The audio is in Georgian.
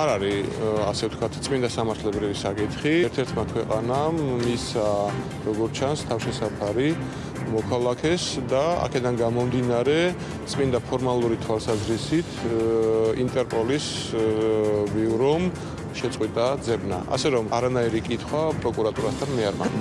არ არის ასე ვთქვათ წმინდა სამართლებრივი საკითხი. ერთ-ერთმა ქვეყანამ მისცა როგორც ჩანს თავშესაფარი მოქალაქეს და აქედან გამომდინარე წმინდა ფორმალური თვალსაზრისით ინტერპოლის ბიურომ შეწყვიტა ძებნა. ასე რომ არანაირი კითხვა პროკურატურასთან მე არ მაქვს.